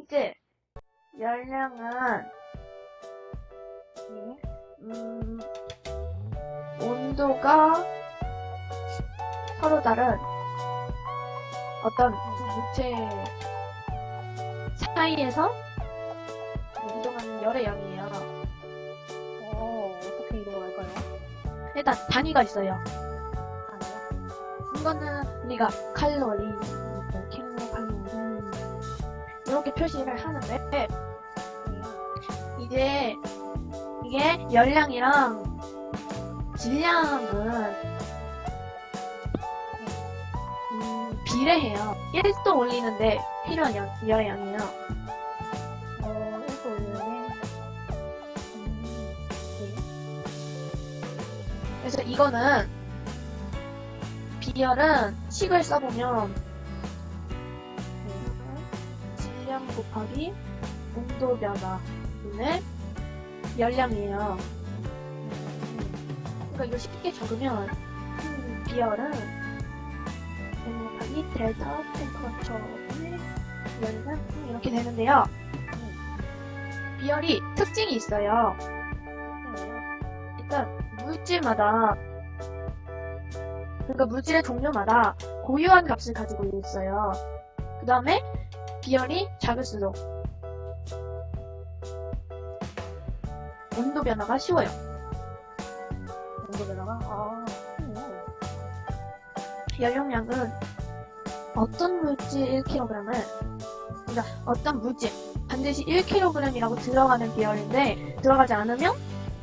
번째, 열량은, 네. 음, 온도가 서로 다른 어떤 두 물체 사이에서 이동하는 열의 양이에요. 어, 어떻게 이동할까요? 일단 단위가 있어요. 아니요. 이거는 우리가 칼로리, 이렇게 표시를 하는데 네. 이제 이게 열량이랑 질량은 음, 비례해요. 1도 올리는데 필요한 열, 열의 양이에요. 어, 1도 올리네. 음, 네. 그래서 이거는 비열은 식을 써보면 질량 곱하기 온도 변화 분의 열량이에요. 그러니까 이거 쉽게 적으면 음, 비열은 곱하기 델타 템퍼처분의 열량 이렇게 되는데요. 비열이 특징이 있어요. 일단 물질마다 그러니까 물질의 종류마다 고유한 값을 가지고 있어요. 그 다음에 비열이 작을수록 온도 변화가 쉬워요. 온도 변화가? 아, 음. 연령량은 어떤 물질 1kg을 그러니까 어떤 물질 반드시 1kg이라고 들어가는 비열인데 들어가지 않으면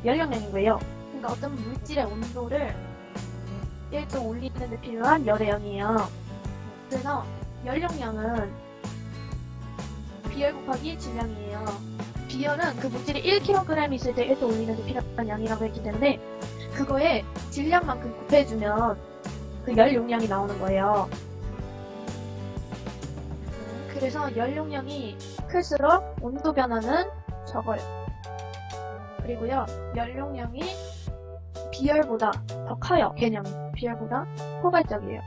연령량인 거예요. 그러니까 어떤 물질의 온도를 1도 올리는 데 필요한 열의 양이에요. 그래서 연령량은 비열 곱하기 질량이에요. 비열은 그 물질이 1kg 있을 때 1도 올리는 데 필요한 양이라고 했기 때문에 그거에 질량만큼 곱해주면 그 열 용량이 나오는 거예요. 그래서 열 용량이 클수록 온도 변화는 적어요. 그리고요, 열 용량이 비열보다 더 커요, 개념이. 비열보다 포괄적이에요.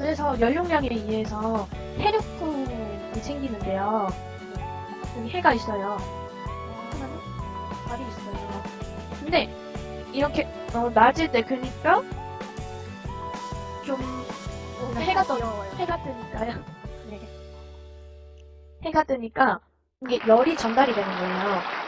그래서 열 용량에 의해서 해력풍이 생기는데요. 여기 해가 있어요. 하나는 달이 있어요. 근데 이렇게 어, 낮을 때 그니까 좀 뭔가 해가 떠. 해가 뜨니까요. 네. 해가 뜨니까 이게 열이 전달이 되는 거예요.